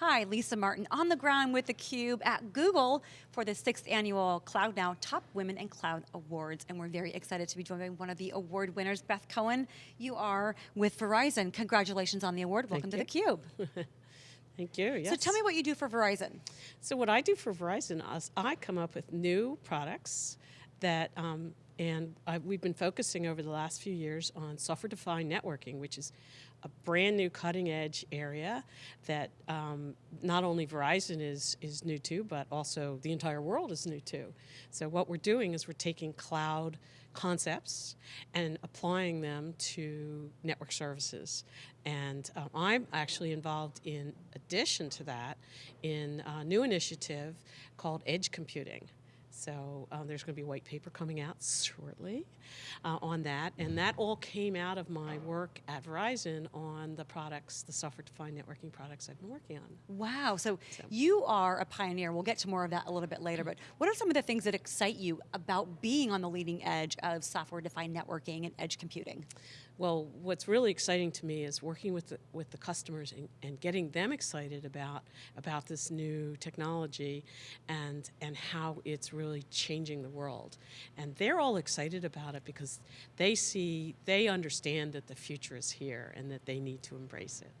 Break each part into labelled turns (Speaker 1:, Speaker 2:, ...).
Speaker 1: Hi, Lisa Martin on the ground with theCUBE at Google for the sixth annual Cloud Now Top Women in Cloud Awards. And we're very excited to be joined by one of the award winners, Beth Cohen. You are with Verizon. Congratulations on the award. Welcome
Speaker 2: Thank
Speaker 1: to theCUBE.
Speaker 2: Thank you, yes.
Speaker 1: So tell me what you do for Verizon.
Speaker 2: So what I do for Verizon is I come up with new products that, um, and I, we've been focusing over the last few years on software-defined networking, which is a brand new cutting edge area that um, not only Verizon is, is new to, but also the entire world is new to. So what we're doing is we're taking cloud concepts and applying them to network services. And um, I'm actually involved in addition to that in a new initiative called Edge Computing. So um, there's going to be a white paper coming out shortly uh, on that. And that all came out of my work at Verizon on the products, the software-defined networking products I've been working on.
Speaker 1: Wow, so, so, you are a pioneer. We'll get to more of that a little bit later, but what are some of the things that excite you about being on the leading edge of software-defined networking and edge computing?
Speaker 2: Well, what's really exciting to me is working with the, with the customers and, and getting them excited about, about this new technology and, and how it's really changing the world. And they're all excited about it because they see, they understand that the future is here and that they need to embrace it.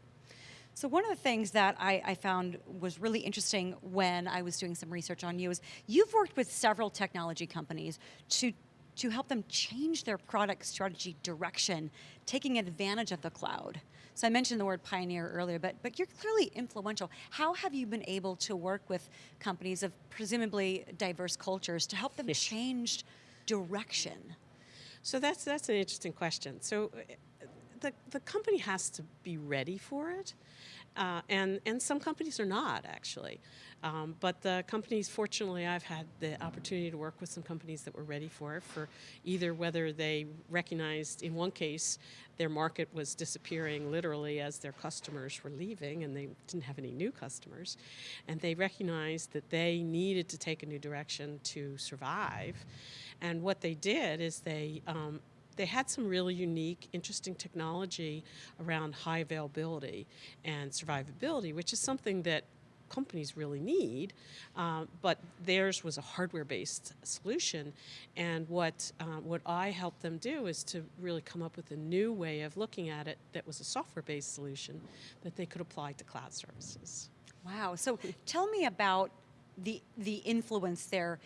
Speaker 1: So one of the things that I, I, found was really interesting when I was doing some research on you is you've worked with several technology companies to to help them change their product strategy direction, taking advantage of the cloud. So I mentioned the word pioneer earlier, but, but you're clearly influential. How have you been able to work with companies of presumably diverse cultures to help them change direction?
Speaker 2: So that's, that's an interesting question. So uh, the, the company has to be ready for it. Uh, and, and some companies are not, actually. Um, but the companies, fortunately, I've had the opportunity to work with some companies that were ready for it, for either whether they recognized, in one case, their market was disappearing literally as their customers were leaving and they didn't have any new customers. And they recognized that they needed to take a new direction to survive. And what they did is they um, they had some really unique, interesting technology around high availability and survivability, which is something that companies really need, uh, but theirs was a hardware-based solution. And what, uh, what I helped them do is to really come up with a new way of looking at it that was a software-based solution that they could apply to cloud services.
Speaker 1: Wow, so tell me about the, the influence there.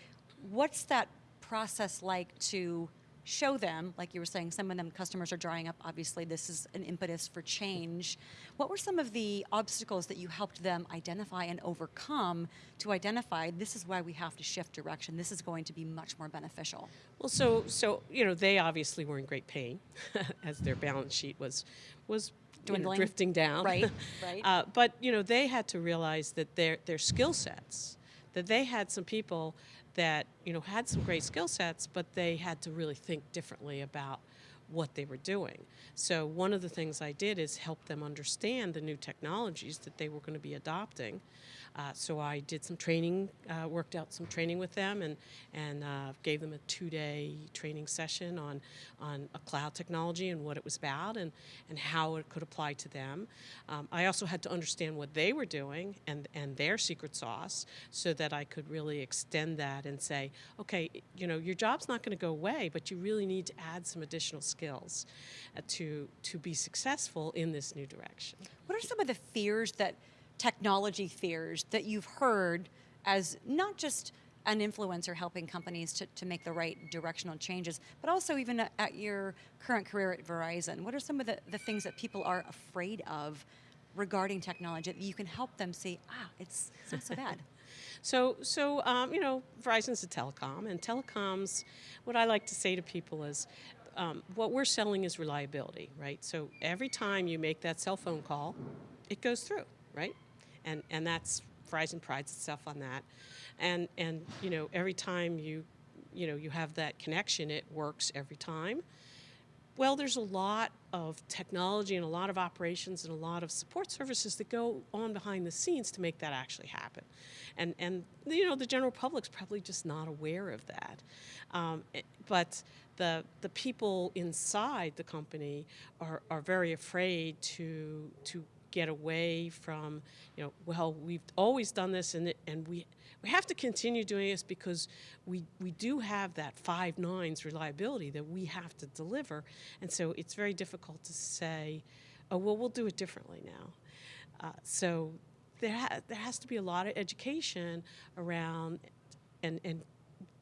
Speaker 1: What's that process like to show them, like you were saying, some of them customers are drying up, obviously this is an impetus for change. What were some of the obstacles that you helped them identify and overcome to identify this is why we have to shift direction, this is going to be much more beneficial?
Speaker 2: Well, so, so you know, they obviously were in great pain as their balance sheet was, was you know, drifting down.
Speaker 1: Right, right.
Speaker 2: uh, but you know, they had to realize that their, their skill sets, that they had some people that you know had some great skill sets, but they had to really think differently about what they were doing. So one of the things I did is help them understand the new technologies that they were going to be adopting. Uh, so I did some training, uh, worked out some training with them and, and uh, gave them a two-day training session on, on a cloud technology and what it was about and, and how it could apply to them. Um, I also had to understand what they were doing and, and their secret sauce so that I could really extend that and say, okay, you know, your job's not going to go away, but you really need to add some additional skills uh, to, to be successful in this new direction.
Speaker 1: What are some of the fears that, technology fears, that you've heard as not just an influencer helping companies to, to make the right directional changes, but also even at your current career at Verizon, what are some of the, the things that people are afraid of regarding technology that you can help them see, ah, it's, not so bad?
Speaker 2: So, so um, you know, Verizon's a telecom, and telecoms, what I like to say to people is, um, what we're selling is reliability, right? So every time you make that cell phone call, it goes through, right? And, and that's, Verizon prides itself on that. And, and you know, every time you, you know, you have that connection, it works every time. Well, there's a lot of technology and a lot of operations and a lot of support services that go on behind the scenes to make that actually happen. And, and you know, the general public's probably just not aware of that. Um, eh, but the, the people inside the company are, are very afraid to, to get away from, you know, well, we've always done this and, and we, we have to continue doing this because we, we do have that five nines reliability that we have to deliver. And so it's very difficult to say, oh, well, we'll do it differently now. Uh, so there, ha- there has to be a lot of education around and, and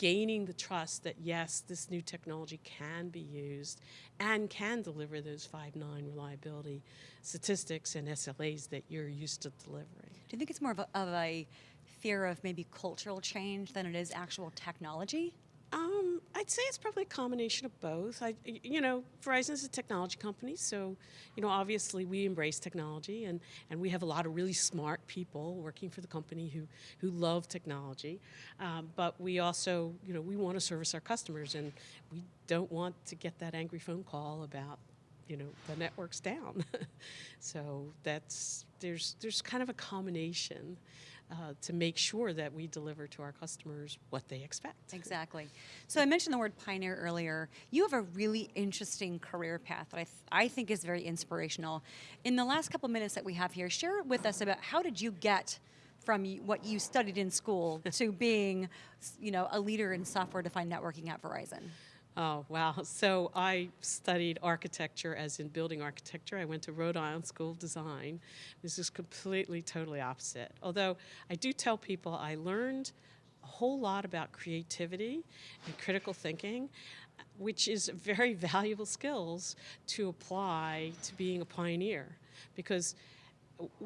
Speaker 2: gaining the trust that yes, this new technology can be used and can deliver those five nine reliability statistics and SLAs that you're used to delivering.
Speaker 1: Do you think it's more of a, of a fear of maybe cultural change than it is actual technology?
Speaker 2: Um, I'd say it's probably a combination of both. I, you know, Verizon is a technology company, so you know, obviously we embrace technology, and, and we have a lot of really smart people working for the company who who love technology. Um, but we also, you know, we want to service our customers, and we don't want to get that angry phone call about, you know, the network's down. so that's there's there's kind of a combination. Uh, to make sure that we deliver to our customers what they expect.
Speaker 1: Exactly. So I mentioned the word pioneer earlier. You have a really interesting career path that I, th- I think is very inspirational. In the last couple minutes that we have here, share with us about how did you get from what you studied in school to being, you know, a leader in software-defined networking at Verizon?
Speaker 2: Oh, wow. So I studied architecture, as in building architecture. I went to Rhode Island School of Design. This is completely, totally opposite. Although I do tell people I learned a whole lot about creativity and critical thinking, which is very valuable skills to apply to being a pioneer. Because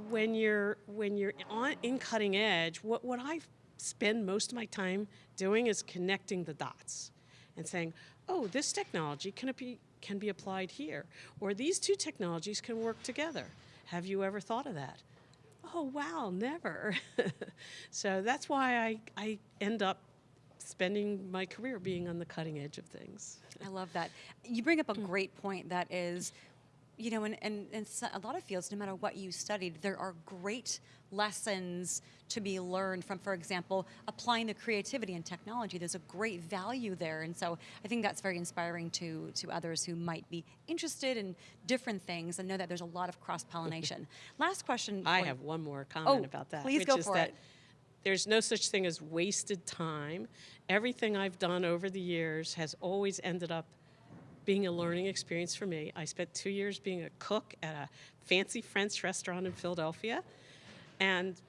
Speaker 2: when you're when you're on in cutting edge, what, what I spend most of my time doing is connecting the dots and saying, oh, this technology can be can be applied here, or these two technologies can work together. Have you ever thought of that? Oh wow, never. so that's why I, I end up spending my career being on the cutting edge of things.
Speaker 1: I love that. You bring up a mm. great point that is, you know, in, in, in a lot of fields, no matter what you studied, there are great lessons to be learned from, for example, applying the creativity and technology. There's a great value there. And so I think that's very inspiring to, to others who might be interested in different things and know that there's a lot of cross pollination. Last question.
Speaker 2: I have one more oh, comment
Speaker 1: Oh,
Speaker 2: about that.
Speaker 1: please
Speaker 2: which
Speaker 1: go
Speaker 2: is
Speaker 1: for
Speaker 2: that
Speaker 1: it.
Speaker 2: There's no such thing as wasted time. Everything I've done over the years has always ended up being a learning experience for me. I spent two years being a cook at a fancy French restaurant in Philadelphia, and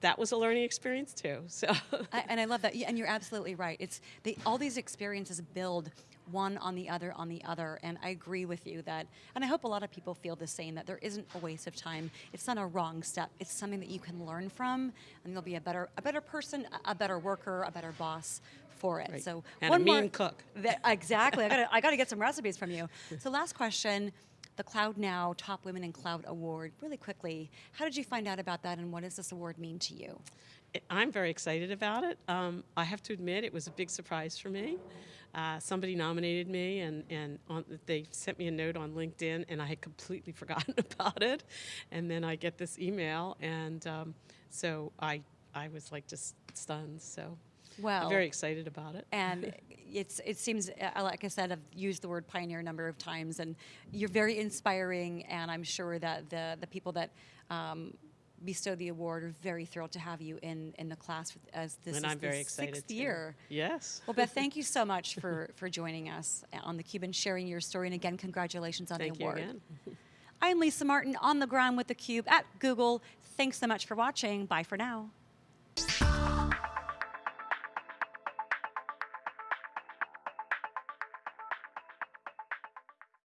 Speaker 2: that was a learning experience too. So
Speaker 1: I, and I love that. Yeah, And you're absolutely right. It's they, all these experiences build one on the other on the other. And I agree with you that, and I hope a lot of people feel the same that there isn't a waste of time. It's not a wrong step. It's something that you can learn from, and you'll be a better a better person, a- better worker, a better boss for it.
Speaker 2: Right.
Speaker 1: So
Speaker 2: And a
Speaker 1: one more-
Speaker 2: cook.
Speaker 1: That- exactly. I gotta, I got to get some recipes from you. So last question. The Cloud Now Top Women in Cloud Award, really quickly. How did you find out about that, and what does this award mean to you?
Speaker 2: I'm very excited about it. Um, I have to admit, it was a big surprise for me. Uh, somebody nominated me, and, and on, they sent me a note on LinkedIn, and I had completely forgotten about it. And then I get this email, and um, so I, I was like just stunned. So
Speaker 1: Well,
Speaker 2: I'm very excited about it.
Speaker 1: and it's it seems uh, like I said I've used the word pioneer a number of times, and you're very inspiring, and I'm sure that the the people that. Um, bestow the award We're very thrilled to have you in, in the class with- as this
Speaker 2: and
Speaker 1: is
Speaker 2: I'm very
Speaker 1: the
Speaker 2: excited.
Speaker 1: sixth
Speaker 2: too.
Speaker 1: year.
Speaker 2: Yes.
Speaker 1: Well, Beth, thank you so much for, for joining us on the Cube and sharing your story. And again, congratulations on
Speaker 2: Thank
Speaker 1: the
Speaker 2: you
Speaker 1: award.
Speaker 2: again.
Speaker 1: I'm Lisa Martin on the ground with the Cube at Google. Thanks so much for watching. Bye for now.